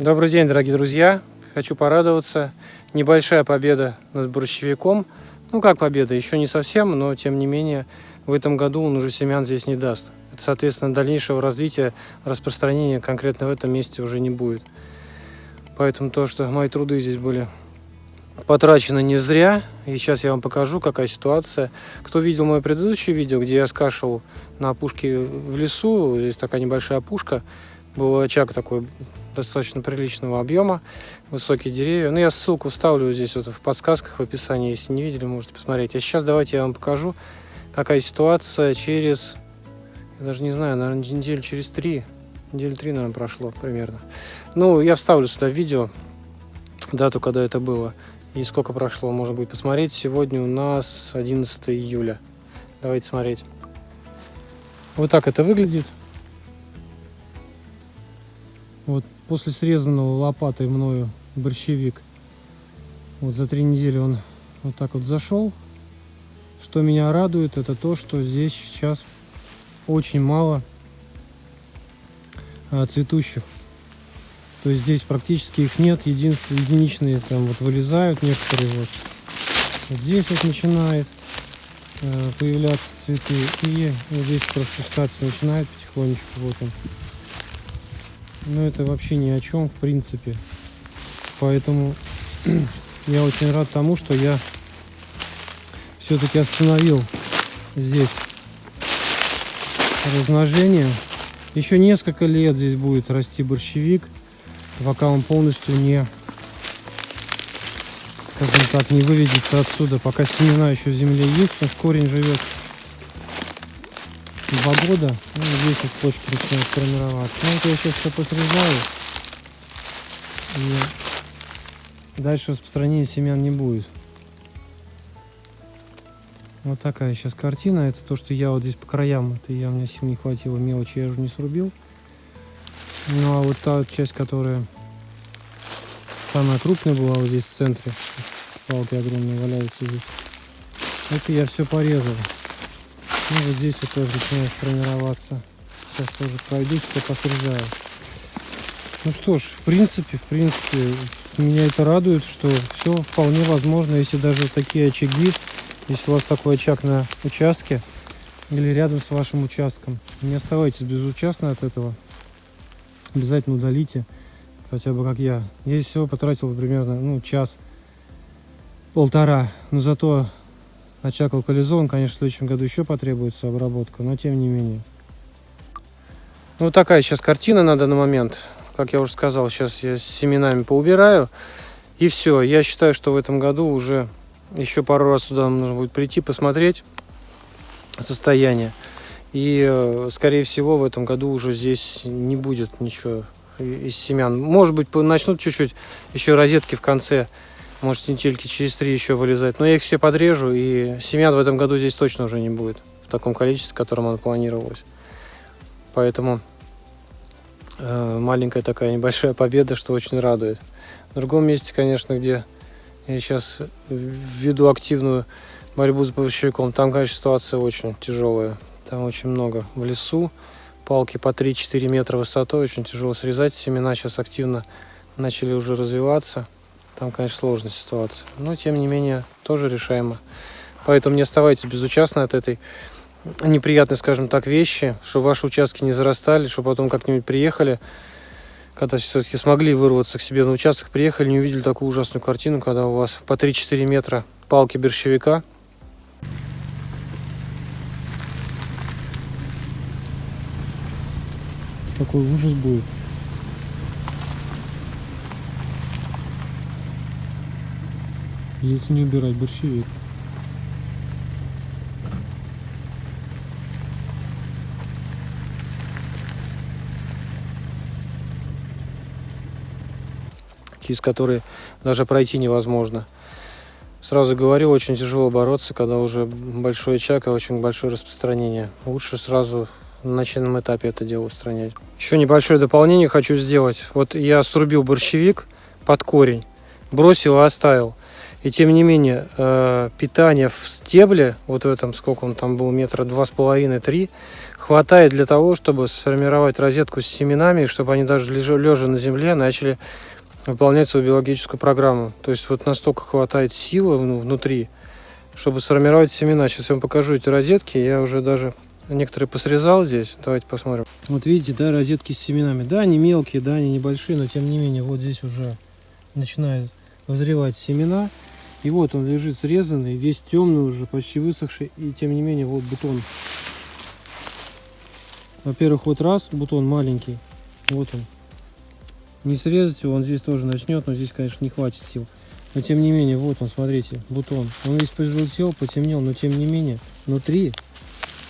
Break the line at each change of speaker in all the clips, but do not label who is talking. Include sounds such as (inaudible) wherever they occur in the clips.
Добрый день, дорогие друзья! Хочу порадоваться. Небольшая победа над борщевиком. Ну, как победа, еще не совсем, но тем не менее в этом году он уже семян здесь не даст. Это, соответственно, дальнейшего развития, распространения конкретно в этом месте уже не будет. Поэтому то, что мои труды здесь были потрачены не зря. И сейчас я вам покажу, какая ситуация. Кто видел мое предыдущее видео, где я скашивал на опушке в лесу, здесь такая небольшая опушка, был очаг такой достаточно приличного объема, высокие деревья. Ну, я ссылку ставлю здесь вот в подсказках, в описании, если не видели, можете посмотреть. А сейчас давайте я вам покажу, какая ситуация через, я даже не знаю, наверное, неделю через три, недели три, наверное, прошло примерно. Ну, я вставлю сюда видео, дату, когда это было, и сколько прошло, можно будет посмотреть. Сегодня у нас 11 июля. Давайте смотреть. Вот так это выглядит. Вот после срезанного лопатой мною борщевик, вот за три недели он вот так вот зашел. Что меня радует, это то, что здесь сейчас очень мало а, цветущих. То есть здесь практически их нет, единственные единичные там вот вылезают некоторые вот. вот здесь вот начинает э, появляться цветы и вот здесь распускаться начинает потихонечку вот он но это вообще ни о чем, в принципе. Поэтому (clears throat) я очень рад тому, что я все-таки остановил здесь размножение. Еще несколько лет здесь будет расти борщевик, пока он полностью не, скажем так, не выведется отсюда, пока семена еще в земле есть, что корень живет два года. Ну, здесь вот почки начинают формироваться. Ну, это я сейчас все посрезаю. И дальше распространения семян не будет. Вот такая сейчас картина. Это то, что я вот здесь по краям, это я, у меня сил не хватило, мелочи я уже не срубил. Ну, а вот та часть, которая самая крупная была вот здесь в центре, палки огромные валяются здесь, это я все порезал. Ну вот здесь вот тоже начинает формироваться. Сейчас тоже пройдусь, все посрезаю. Ну что ж, в принципе, в принципе, меня это радует, что все вполне возможно, если даже такие очаги, если у вас такой очаг на участке или рядом с вашим участком, не оставайтесь безучастны от этого. Обязательно удалите, хотя бы как я. Я здесь всего потратил примерно ну, час, полтора, но зато Очаг локализован, конечно, в следующем году еще потребуется обработка, но тем не менее. Ну, вот такая сейчас картина на данный момент. Как я уже сказал, сейчас я с семенами поубираю. И все. Я считаю, что в этом году уже еще пару раз сюда нужно будет прийти, посмотреть состояние. И, э, скорее всего, в этом году уже здесь не будет ничего из семян. Может быть, начнут чуть-чуть еще розетки в конце может недельки через три еще вылезать. Но я их все подрежу, и семян в этом году здесь точно уже не будет. В таком количестве, в котором оно планировалось. Поэтому э, маленькая такая небольшая победа, что очень радует. В другом месте, конечно, где я сейчас веду активную борьбу с борщевиком, там, конечно, ситуация очень тяжелая. Там очень много в лесу, палки по 3-4 метра высотой, очень тяжело срезать. Семена сейчас активно начали уже развиваться. Там, конечно, сложная ситуация. Но, тем не менее, тоже решаемо. Поэтому не оставайтесь безучастны от этой неприятной, скажем так, вещи, чтобы ваши участки не зарастали, чтобы потом как-нибудь приехали, когда все-таки смогли вырваться к себе на участок, приехали, не увидели такую ужасную картину, когда у вас по 3-4 метра палки борщевика. Такой ужас будет. Если не убирать борщевик. через которые даже пройти невозможно. Сразу говорю, очень тяжело бороться, когда уже большой очаг и очень большое распространение. Лучше сразу на начальном этапе это дело устранять. Еще небольшое дополнение хочу сделать. Вот я срубил борщевик под корень, бросил и оставил. И тем не менее, э, питание в стебле, вот в этом, сколько он там был, метра два с половиной, три, хватает для того, чтобы сформировать розетку с семенами, чтобы они даже лежа на земле начали выполнять свою биологическую программу. То есть вот настолько хватает силы внутри, чтобы сформировать семена. Сейчас я вам покажу эти розетки. Я уже даже некоторые посрезал здесь. Давайте посмотрим. Вот видите, да, розетки с семенами. Да, они мелкие, да, они небольшие, но тем не менее вот здесь уже начинают вызревать семена. И вот он лежит срезанный, весь темный уже, почти высохший. И тем не менее вот бутон. Во-первых, вот раз, бутон маленький. Вот он. Не срезать его, он здесь тоже начнет, но здесь, конечно, не хватит сил. Но тем не менее, вот он, смотрите, бутон. Он весь пожелтел, потемнел, но тем не менее, внутри,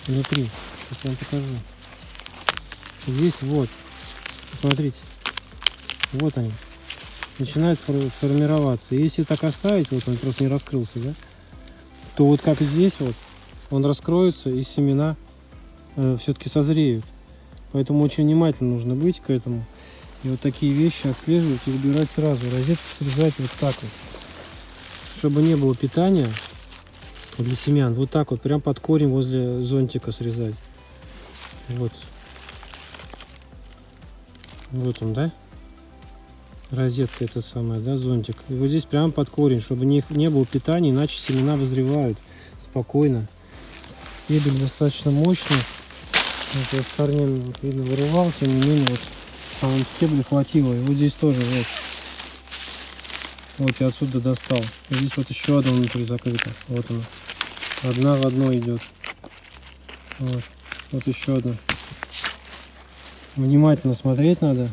внутри, сейчас вам покажу. Здесь вот, смотрите, вот они, начинают формироваться. Если так оставить, вот он просто не раскрылся, да, то вот как здесь вот, он раскроется и семена э, все-таки созреют. Поэтому очень внимательно нужно быть к этому. И вот такие вещи отслеживать и убирать сразу. Розетки срезать вот так вот. Чтобы не было питания для семян. Вот так вот, прям под корень возле зонтика срезать. Вот. Вот он, да? Розетка это самая, да, зонтик. И вот здесь прям под корень, чтобы не, не было питания, иначе семена возревают спокойно. Стебель достаточно мощный. Вот я с корнем, видно, вырывал, тем не менее, вот вон стебли хватило. И вот здесь тоже вот. Вот я отсюда достал. И здесь вот еще одна внутри закрыта. Вот она. Одна в одной идет. Вот. Вот еще одна. Внимательно смотреть надо.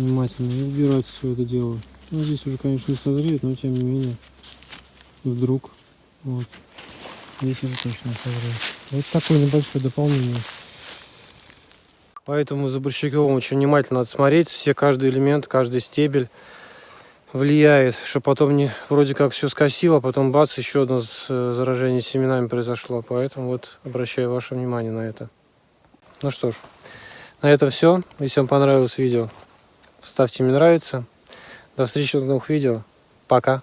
Внимательно. И убирать все это дело. Ну, здесь уже, конечно, не созреет, но тем не менее. Вдруг. Вот. Здесь уже точно созреет. Вот такое небольшое дополнение. Поэтому за борщаковым очень внимательно надо смотреть. Все, каждый элемент, каждый стебель влияет, что потом не вроде как все скосило, а потом бац, еще одно э, заражение семенами произошло. Поэтому вот обращаю ваше внимание на это. Ну что ж, на этом все. Если вам понравилось видео, ставьте мне нравится. До встречи в новых видео. Пока.